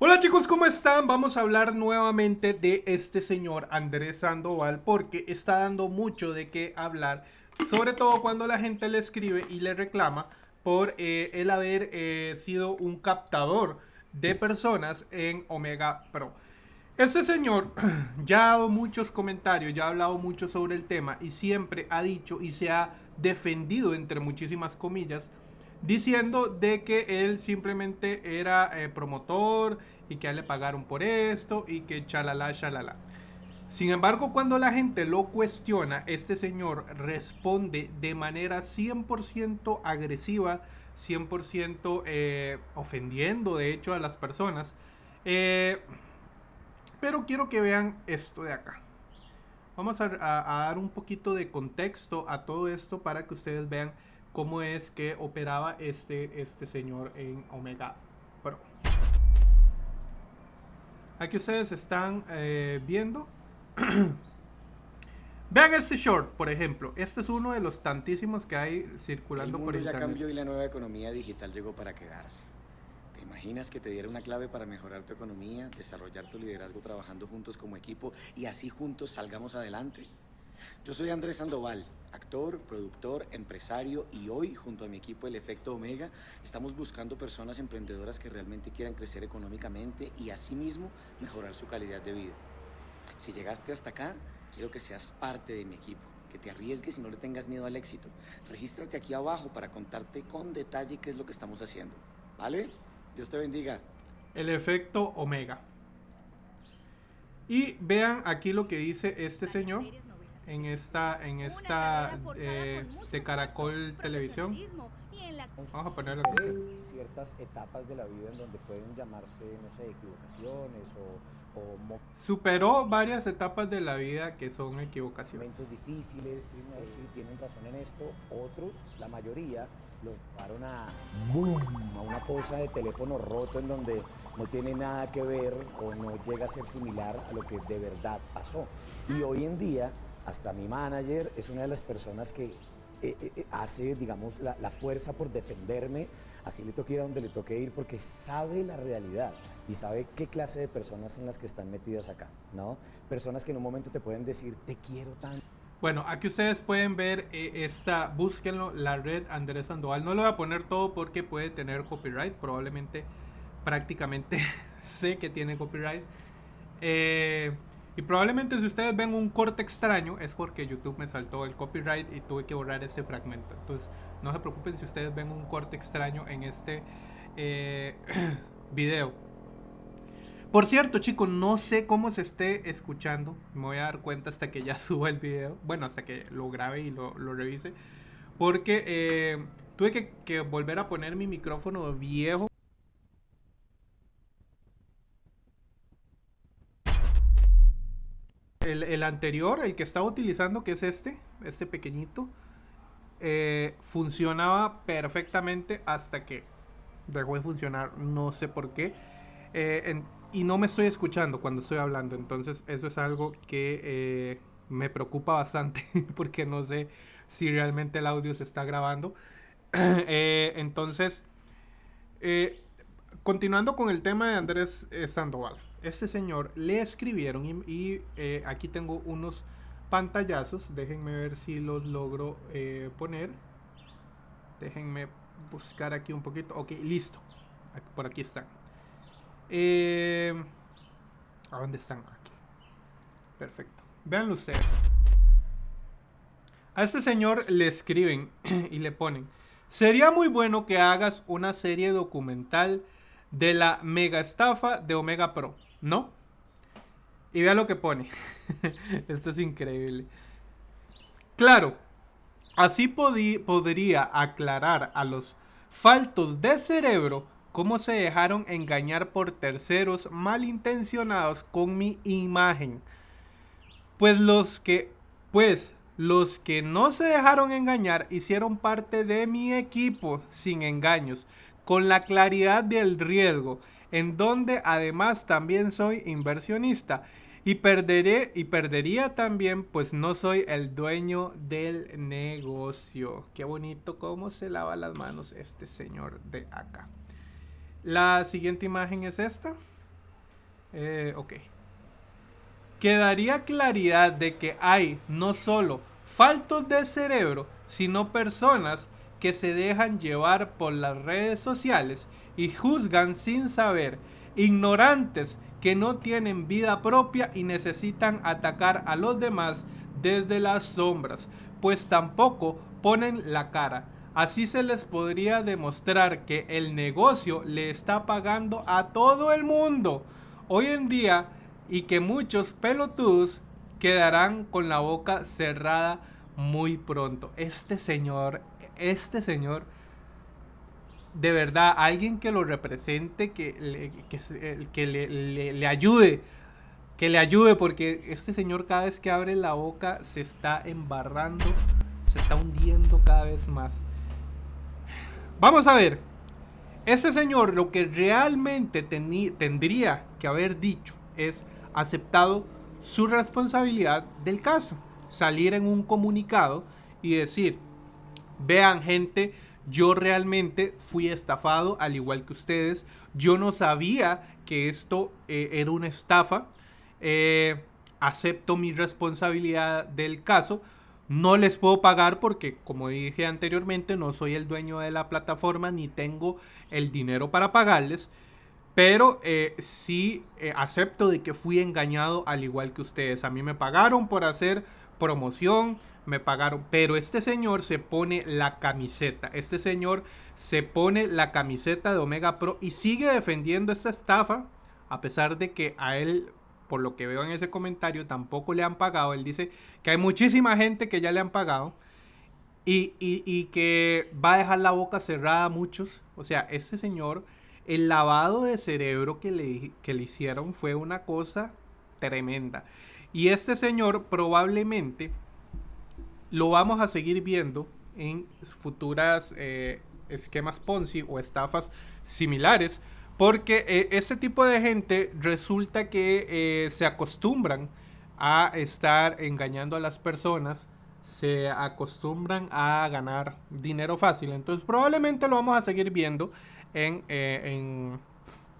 Hola chicos, ¿cómo están? Vamos a hablar nuevamente de este señor Andrés Sandoval porque está dando mucho de qué hablar, sobre todo cuando la gente le escribe y le reclama por eh, el haber eh, sido un captador de personas en Omega Pro. Este señor ya ha dado muchos comentarios, ya ha hablado mucho sobre el tema y siempre ha dicho y se ha defendido entre muchísimas comillas diciendo de que él simplemente era eh, promotor y que a le pagaron por esto y que chalala, chalala. Sin embargo, cuando la gente lo cuestiona, este señor responde de manera 100% agresiva, 100% eh, ofendiendo de hecho a las personas. Eh, pero quiero que vean esto de acá. Vamos a dar un poquito de contexto a todo esto para que ustedes vean cómo es que operaba este, este señor en Omega Pro. Aquí ustedes están eh, viendo. Vean este short, por ejemplo. Este es uno de los tantísimos que hay circulando El por mundo ya internet. cambió y la nueva economía digital llegó para quedarse. ¿Te imaginas que te diera una clave para mejorar tu economía, desarrollar tu liderazgo trabajando juntos como equipo y así juntos salgamos adelante? Yo soy Andrés Sandoval, actor, productor, empresario y hoy junto a mi equipo El Efecto Omega estamos buscando personas emprendedoras que realmente quieran crecer económicamente y asimismo mejorar su calidad de vida. Si llegaste hasta acá, quiero que seas parte de mi equipo, que te arriesgues y no le tengas miedo al éxito. Regístrate aquí abajo para contarte con detalle qué es lo que estamos haciendo. ¿Vale? Dios te bendiga. El efecto Omega. Y vean aquí lo que dice este señor en esta, en esta eh, de Caracol Televisión. Vamos a ponerlo aquí. Ciertas etapas de la vida en donde pueden llamarse, no sé, equivocaciones o, Superó varias etapas de la vida que son equivocaciones. momentos difíciles, sí, no, sí, tienen razón en esto. Otros, la mayoría, los llevaron a, boom, a una cosa de teléfono roto en donde no tiene nada que ver o no llega a ser similar a lo que de verdad pasó. Y hoy en día, hasta mi manager es una de las personas que eh, eh, eh, hace, digamos, la, la fuerza por defenderme, así le toque ir a donde le toque ir, porque sabe la realidad y sabe qué clase de personas son las que están metidas acá, ¿no? Personas que en un momento te pueden decir, te quiero tanto. Bueno, aquí ustedes pueden ver eh, esta, búsquenlo, la red Andrés Sandoval. No lo voy a poner todo porque puede tener copyright, probablemente, prácticamente sé que tiene copyright. Eh, y probablemente si ustedes ven un corte extraño es porque YouTube me saltó el copyright y tuve que borrar ese fragmento. Entonces no se preocupen si ustedes ven un corte extraño en este eh, video. Por cierto, chicos, no sé cómo se esté escuchando. Me voy a dar cuenta hasta que ya suba el video. Bueno, hasta que lo grabe y lo, revise. Porque eh, tuve que volver a poner mi micrófono viejo. El, el anterior, el que estaba utilizando, que es este, este pequeñito, eh, funcionaba perfectamente hasta que dejó de funcionar. No sé por qué. Eh, y no me estoy escuchando cuando estoy hablando. Entonces eso es algo que eh, me preocupa bastante porque no sé si realmente el audio se está grabando. Entonces, continuando con el tema de Andrés Sandoval. Este señor le escribieron y, eh, aquí tengo unos pantallazos. Déjenme ver si los logro eh, poner. Déjenme buscar aquí un poquito. Ok, listo. Por aquí están. Eh, ¿A dónde están? Aquí. Perfecto. Veanlo ustedes. A este señor le escriben y le ponen. Sería muy bueno que hagas una serie documental de la mega estafa de Omega Pro, ¿no? Y vea lo que pone. Esto es increíble. Claro, así podría aclarar a los faltos de cerebro cómo se dejaron engañar por terceros malintencionados con mi imagen. Pues los que, pues los que no se dejaron engañar hicieron parte de mi equipo sin engaños, con la claridad del riesgo, en donde además también soy inversionista y perderé y perdería también pues no soy el dueño del negocio. Qué bonito cómo se lava las manos este señor de acá. La siguiente imagen es esta. Eh, ok. Quedaría claridad de que hay no solo faltos de cerebro, sino personas que se dejan llevar por las redes sociales y juzgan sin saber, ignorantes que no tienen vida propia y necesitan atacar a los demás desde las sombras, pues tampoco ponen la cara. Así se les podría demostrar que el negocio le está pagando a todo el mundo hoy en día y que muchos pelotudos quedarán con la boca cerrada muy pronto. Este señor, este señor de verdad, alguien que lo represente, que le, que, le, ayude, que le ayude, porque este señor cada vez que abre la boca se está embarrando, se está hundiendo cada vez más. Vamos a ver, este señor lo que realmente tendría que haber dicho es aceptado su responsabilidad del caso, salir en un comunicado y decir, vean gente, yo realmente fui estafado, al igual que ustedes. Yo no sabía que esto eh, era una estafa. Eh, acepto mi responsabilidad del caso. No les puedo pagar porque, como dije anteriormente, no soy el dueño de la plataforma ni tengo el dinero para pagarles. Pero eh, sí acepto de que fui engañado al igual que ustedes. A mí me pagaron por hacer promoción, me pagaron. Pero este señor se pone la camiseta. Este señor se pone la camiseta de Omega Pro y sigue defendiendo esta estafa. A pesar de que a él, por lo que veo en ese comentario, tampoco le han pagado. Él dice que hay muchísima gente que ya le han pagado. Y, y, que va a dejar la boca cerrada a muchos. O sea, este señor, el lavado de cerebro que le, que le hicieron fue una cosa tremenda. Y este señor probablemente lo vamos a seguir viendo en futuras eh, esquemas Ponzi o estafas similares. Porque eh, este tipo de gente resulta que eh, se acostumbran a estar engañando a las personas, se acostumbran a ganar dinero fácil. Entonces probablemente lo vamos a seguir viendo en, en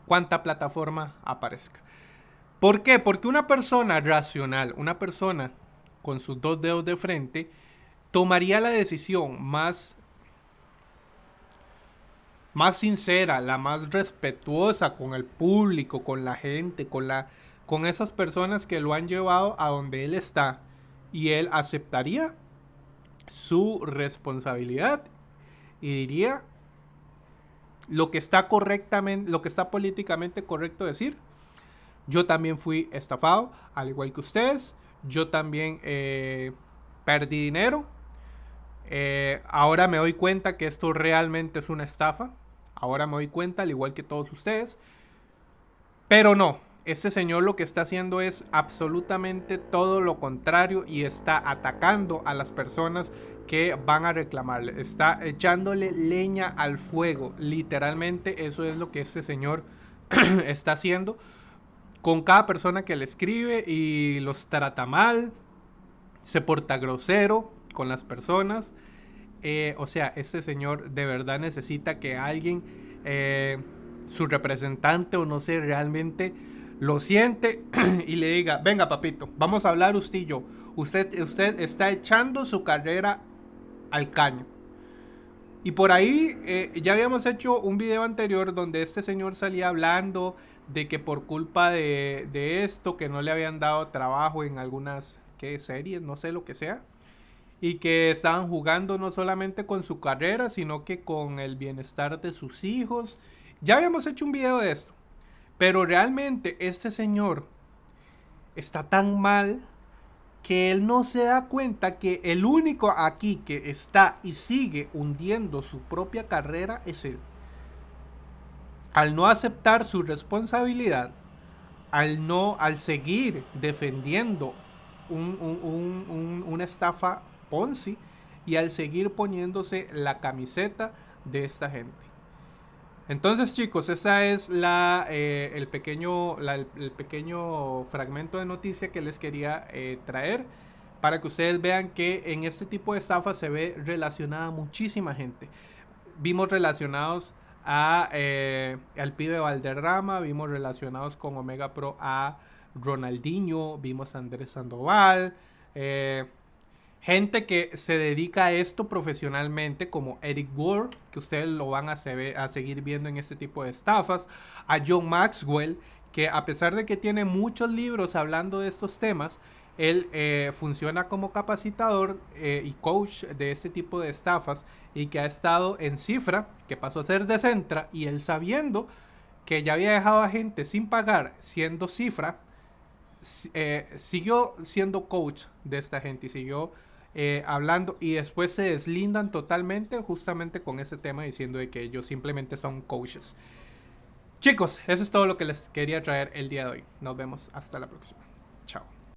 cuanta plataforma aparezca. ¿Por qué? Porque una persona racional, una persona con sus dos dedos de frente, tomaría la decisión más, más sincera, la más respetuosa con el público, con la gente, con, la, con esas personas que lo han llevado a donde él está. Y él aceptaría su responsabilidad y diría lo que está correctamente, lo que está políticamente correcto decir. Yo también fui estafado, al igual que ustedes. Yo también eh, perdí dinero. Eh, ahora me doy cuenta que esto realmente es una estafa. Ahora me doy cuenta, al igual que todos ustedes. Pero no, este señor lo que está haciendo es absolutamente todo lo contrario y está atacando a las personas que van a reclamarle. Está echándole leña al fuego. Literalmente eso es lo que este señor está haciendo con cada persona que le escribe y los trata mal, se porta grosero con las personas. Eh, o sea, este señor de verdad necesita que alguien, eh, su representante o no sé, realmente lo siente y le diga, venga papito, vamos a hablar usted y yo. Usted, usted está echando su carrera al caño. Y por ahí eh, ya habíamos hecho un video anterior donde este señor salía hablando de que por culpa de, esto, que no le habían dado trabajo en algunas ¿qué, series, no sé lo que sea, y que estaban jugando no solamente con su carrera, sino que con el bienestar de sus hijos. Ya habíamos hecho un video de esto, pero realmente este señor está tan mal que él no se da cuenta que el único aquí que está y sigue hundiendo su propia carrera es él al no aceptar su responsabilidad, al no, al seguir defendiendo una estafa Ponzi y al seguir poniéndose la camiseta de esta gente. Entonces chicos, esa es la, eh, el, pequeño, el, pequeño fragmento de noticia que les quería eh, traer para que ustedes vean que en este tipo de estafa se ve relacionada muchísima gente. Vimos relacionados a, eh, al pibe Valderrama, vimos relacionados con Omega Pro a Ronaldinho, vimos a Andrés Sandoval, eh, gente que se dedica a esto profesionalmente, como Eric Ward, que ustedes lo van a, a seguir viendo en este tipo de estafas, a John Maxwell, que a pesar de que tiene muchos libros hablando de estos temas, él eh, funciona como capacitador eh, y coach de este tipo de estafas y que ha estado en cifra, que pasó a ser de Centra, y él sabiendo que ya había dejado a gente sin pagar siendo cifra, eh, siguió siendo coach de esta gente y siguió hablando y después se deslindan totalmente justamente con ese tema diciendo de que ellos simplemente son coaches. Chicos, eso es todo lo que les quería traer el día de hoy. Nos vemos hasta la próxima. Chao.